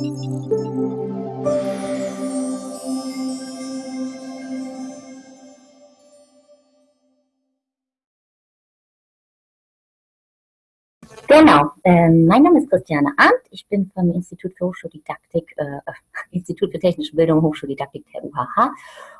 Genau, ähm, mein Name ist Christiane Arndt. Ich bin vom Institut für Hochschuldidaktik, äh, Institut für Technische Bildung Hochschuldidaktik der UHH.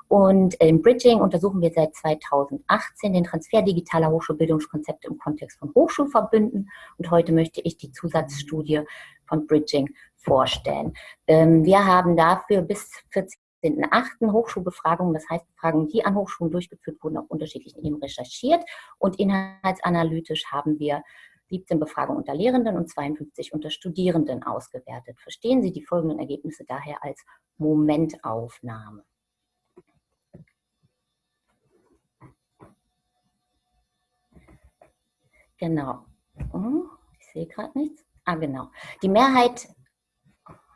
Und im Bridging untersuchen wir seit 2018 den Transfer digitaler Hochschulbildungskonzepte im Kontext von Hochschulverbünden. Und heute möchte ich die Zusatzstudie von Bridging vorstellen. Ähm, wir haben dafür bis 14.8. Hochschulbefragungen, das heißt Befragungen, die an Hochschulen durchgeführt wurden, auf unterschiedlichen Themen recherchiert. Und inhaltsanalytisch haben wir 17 Befragungen unter Lehrenden und 52 unter Studierenden ausgewertet. Verstehen Sie die folgenden Ergebnisse daher als Momentaufnahme. Genau. Hm, ich sehe gerade nichts. Ah, genau. Die Mehrheit,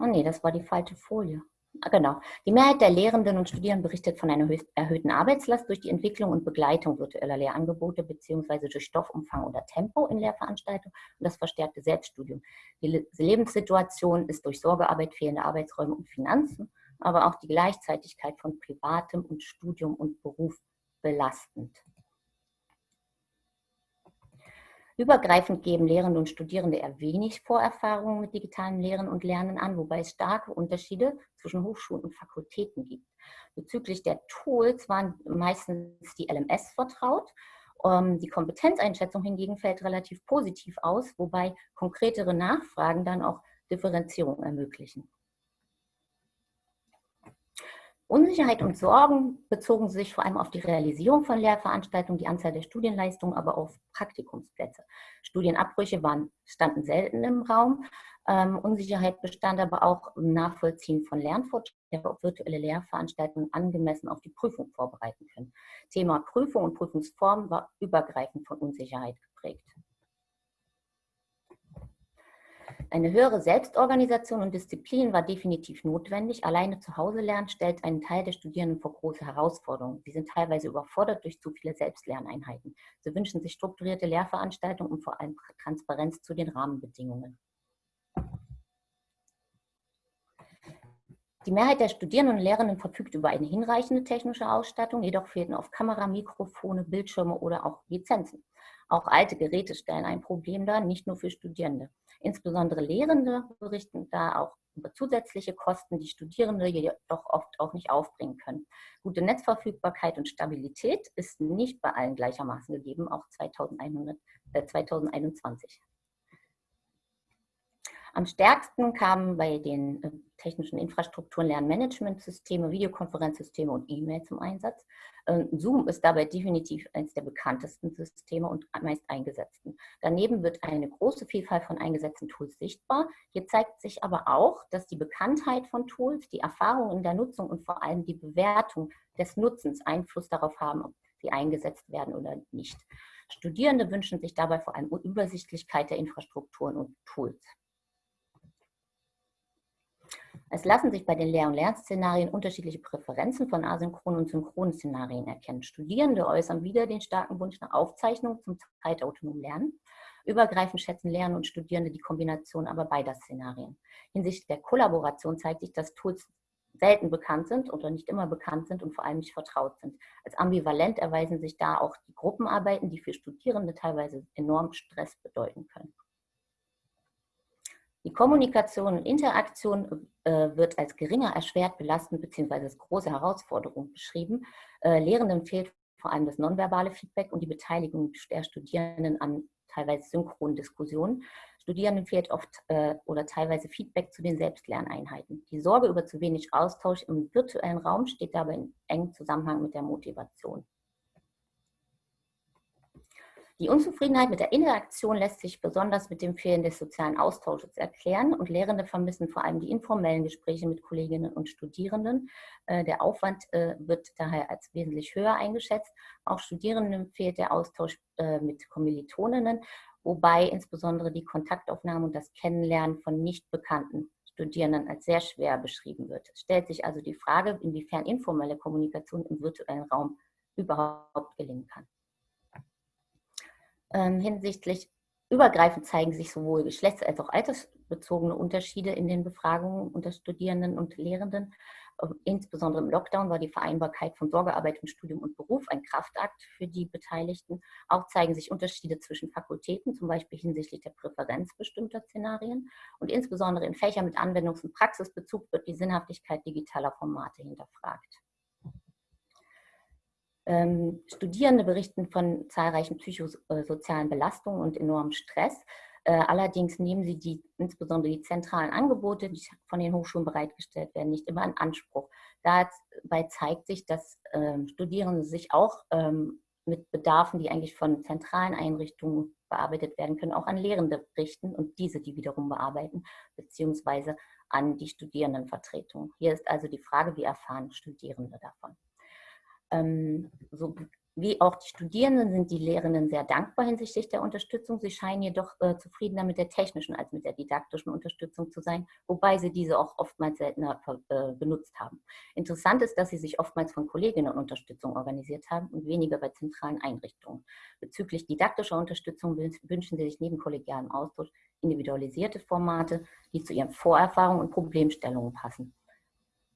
oh nee, das war die falsche Folie. Ah, genau. Die Mehrheit der Lehrenden und Studierenden berichtet von einer erhöhten Arbeitslast durch die Entwicklung und Begleitung virtueller Lehrangebote beziehungsweise durch Stoffumfang oder Tempo in Lehrveranstaltungen und das verstärkte Selbststudium. Die Lebenssituation ist durch Sorgearbeit, fehlende Arbeitsräume und Finanzen, aber auch die Gleichzeitigkeit von Privatem und Studium und Beruf belastend. Übergreifend geben Lehrende und Studierende eher wenig Vorerfahrungen mit digitalem Lehren und Lernen an, wobei es starke Unterschiede zwischen Hochschulen und Fakultäten gibt. Bezüglich der Tools waren meistens die LMS vertraut. Ähm, die Kompetenzeinschätzung hingegen fällt relativ positiv aus, wobei konkretere Nachfragen dann auch Differenzierung ermöglichen. Unsicherheit und Sorgen bezogen sich vor allem auf die Realisierung von Lehrveranstaltungen, die Anzahl der Studienleistungen, aber auch Praktikumsplätze. Studienabbrüche waren, standen selten im Raum. Ähm, Unsicherheit bestand aber auch im Nachvollziehen von Lernfortschritten, ob virtuelle Lehrveranstaltungen angemessen auf die Prüfung vorbereiten können. Thema Prüfung und Prüfungsform war übergreifend von Unsicherheit geprägt. Eine höhere Selbstorganisation und Disziplin war definitiv notwendig. Alleine zu Hause lernen stellt einen Teil der Studierenden vor große Herausforderungen. Sie sind teilweise überfordert durch zu viele Selbstlerneinheiten. Sie wünschen sich strukturierte Lehrveranstaltungen und vor allem Transparenz zu den Rahmenbedingungen. Die Mehrheit der Studierenden und Lehrenden verfügt über eine hinreichende technische Ausstattung, jedoch fehlten oft Kamera, Mikrofone, Bildschirme oder auch Lizenzen. Auch alte Geräte stellen ein Problem dar, nicht nur für Studierende. Insbesondere Lehrende berichten da auch über zusätzliche Kosten, die Studierende jedoch oft auch nicht aufbringen können. Gute Netzverfügbarkeit und Stabilität ist nicht bei allen gleichermaßen gegeben, auch 2100, äh, 2021. Am stärksten kamen bei den äh, technischen Infrastrukturen Lernmanagementsysteme, Videokonferenzsysteme und E-Mail zum Einsatz. Ähm, Zoom ist dabei definitiv eines der bekanntesten Systeme und meist eingesetzten. Daneben wird eine große Vielfalt von eingesetzten Tools sichtbar. Hier zeigt sich aber auch, dass die Bekanntheit von Tools, die Erfahrung in der Nutzung und vor allem die Bewertung des Nutzens Einfluss darauf haben, ob sie eingesetzt werden oder nicht. Studierende wünschen sich dabei vor allem Übersichtlichkeit der Infrastrukturen und Tools. Es lassen sich bei den Lehr- und Lernszenarien unterschiedliche Präferenzen von asynchronen und synchronen Szenarien erkennen. Studierende äußern wieder den starken Wunsch nach Aufzeichnung zum zeitautonomen Lernen. Übergreifend schätzen Lernen und Studierende die Kombination aber beider Szenarien. Hinsichtlich der Kollaboration zeigt sich, dass Tools selten bekannt sind oder nicht immer bekannt sind und vor allem nicht vertraut sind. Als ambivalent erweisen sich da auch die Gruppenarbeiten, die für Studierende teilweise enorm Stress bedeuten können. Die Kommunikation und Interaktion äh, wird als geringer erschwert, belastend bzw. als große Herausforderung beschrieben. Äh, Lehrenden fehlt vor allem das nonverbale Feedback und die Beteiligung der Studierenden an teilweise synchronen Diskussionen. Studierenden fehlt oft äh, oder teilweise Feedback zu den Selbstlerneinheiten. Die Sorge über zu wenig Austausch im virtuellen Raum steht dabei in engem Zusammenhang mit der Motivation. Die Unzufriedenheit mit der Interaktion lässt sich besonders mit dem Fehlen des sozialen Austausches erklären und Lehrende vermissen vor allem die informellen Gespräche mit Kolleginnen und Studierenden. Äh, der Aufwand äh, wird daher als wesentlich höher eingeschätzt. Auch Studierenden fehlt der Austausch äh, mit Kommilitoninnen, wobei insbesondere die Kontaktaufnahme und das Kennenlernen von nicht bekannten Studierenden als sehr schwer beschrieben wird. Es stellt sich also die Frage, inwiefern informelle Kommunikation im virtuellen Raum überhaupt gelingen kann ähm, hinsichtlich Übergreifend zeigen sich sowohl geschlechts- als auch altersbezogene Unterschiede in den Befragungen unter Studierenden und Lehrenden. Ähm, insbesondere im Lockdown war die Vereinbarkeit von Sorgearbeit und Studium und Beruf ein Kraftakt für die Beteiligten. Auch zeigen sich Unterschiede zwischen Fakultäten, zum Beispiel hinsichtlich der Präferenz bestimmter Szenarien. Und insbesondere in Fächern mit Anwendungs- und Praxisbezug wird die Sinnhaftigkeit digitaler Formate hinterfragt. Ähm, Studierende berichten von zahlreichen psychosozialen Belastungen und enormem Stress. Äh, allerdings nehmen sie die, insbesondere die zentralen Angebote, die von den Hochschulen bereitgestellt werden, nicht immer in Anspruch. Dabei zeigt sich, dass ähm, Studierende sich auch ähm, mit Bedarfen, die eigentlich von zentralen Einrichtungen bearbeitet werden können, auch an Lehrende richten und diese die wiederum bearbeiten, beziehungsweise an die Studierendenvertretung. Hier ist also die Frage, wie erfahren Studierende davon? Ähm, so wie auch die Studierenden sind die Lehrenden sehr dankbar hinsichtlich der Unterstützung. Sie scheinen jedoch äh, zufriedener mit der technischen als mit der didaktischen Unterstützung zu sein, wobei sie diese auch oftmals seltener äh, benutzt haben. Interessant ist, dass sie sich oftmals von Kolleginnen Unterstützung organisiert haben und weniger bei zentralen Einrichtungen. Bezüglich didaktischer Unterstützung wünschen sie sich neben kollegialem Austausch individualisierte Formate, die zu ihren Vorerfahrungen und Problemstellungen passen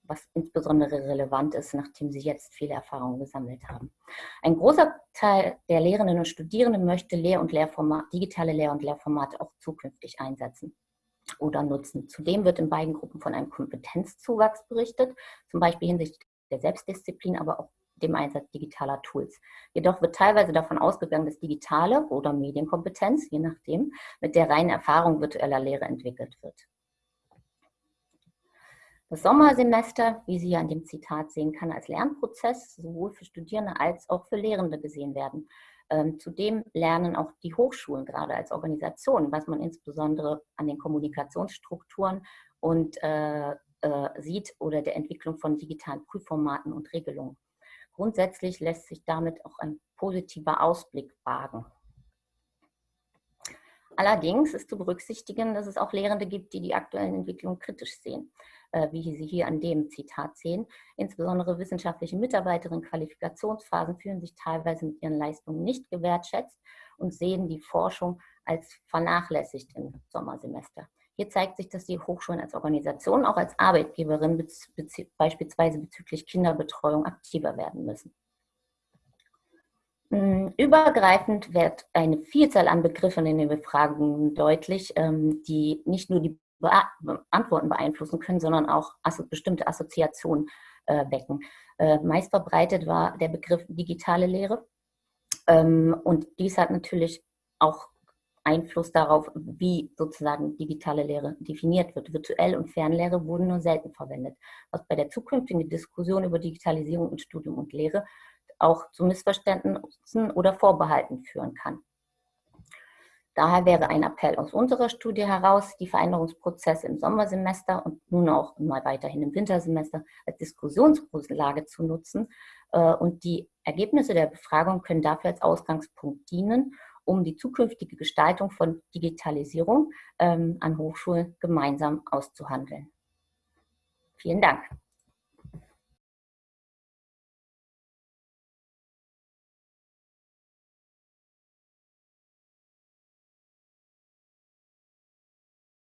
was insbesondere relevant ist, nachdem sie jetzt viele Erfahrungen gesammelt haben. Ein großer Teil der Lehrenden und Studierenden möchte Lehr- und Lehrformat, digitale Lehr- und Lehrformate auch zukünftig einsetzen oder nutzen. Zudem wird in beiden Gruppen von einem Kompetenzzuwachs berichtet, zum Beispiel hinsichtlich der Selbstdisziplin, aber auch dem Einsatz digitaler Tools. Jedoch wird teilweise davon ausgegangen, dass digitale oder Medienkompetenz, je nachdem, mit der reinen Erfahrung virtueller Lehre entwickelt wird. Das Sommersemester, wie Sie an dem Zitat sehen, kann als Lernprozess sowohl für Studierende als auch für Lehrende gesehen werden. Ähm, zudem lernen auch die Hochschulen gerade als Organisation, was man insbesondere an den Kommunikationsstrukturen und äh, äh, sieht oder der Entwicklung von digitalen Prüfformaten und Regelungen. Grundsätzlich lässt sich damit auch ein positiver Ausblick wagen. Allerdings ist zu berücksichtigen, dass es auch Lehrende gibt, die die aktuellen Entwicklungen kritisch sehen. Äh, wie Sie hier an dem Zitat sehen. Insbesondere wissenschaftliche Mitarbeiterinnen in Qualifikationsphasen fühlen sich teilweise mit ihren Leistungen nicht gewertschätzt und sehen die Forschung als vernachlässigt im Sommersemester. Hier zeigt sich, dass die Hochschulen als Organisation, auch als Arbeitgeberin beispielsweise bezüglich Kinderbetreuung aktiver werden müssen. Hm, übergreifend wird eine Vielzahl an Begriffen in den Befragungen deutlich, ähm, die nicht nur die Antworten beeinflussen können, sondern auch bestimmte Assoziationen äh, wecken. Äh, meist verbreitet war der Begriff digitale Lehre ähm, und dies hat natürlich auch Einfluss darauf, wie sozusagen digitale Lehre definiert wird. Virtuell und Fernlehre wurden nur selten verwendet, was bei der zukünftigen Diskussion über Digitalisierung in Studium und Lehre auch zu Missverständnissen oder Vorbehalten führen kann. Daher wäre ein Appell aus unserer Studie heraus, die Veränderungsprozesse im Sommersemester und nun auch mal weiterhin im Wintersemester als Diskussionsgrundlage zu nutzen. Äh, und die Ergebnisse der Befragung können dafür als Ausgangspunkt dienen, um die zukünftige Gestaltung von Digitalisierung ähm, an Hochschulen gemeinsam auszuhandeln. Vielen Dank.